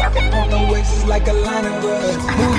Up on the waist like a line of brush.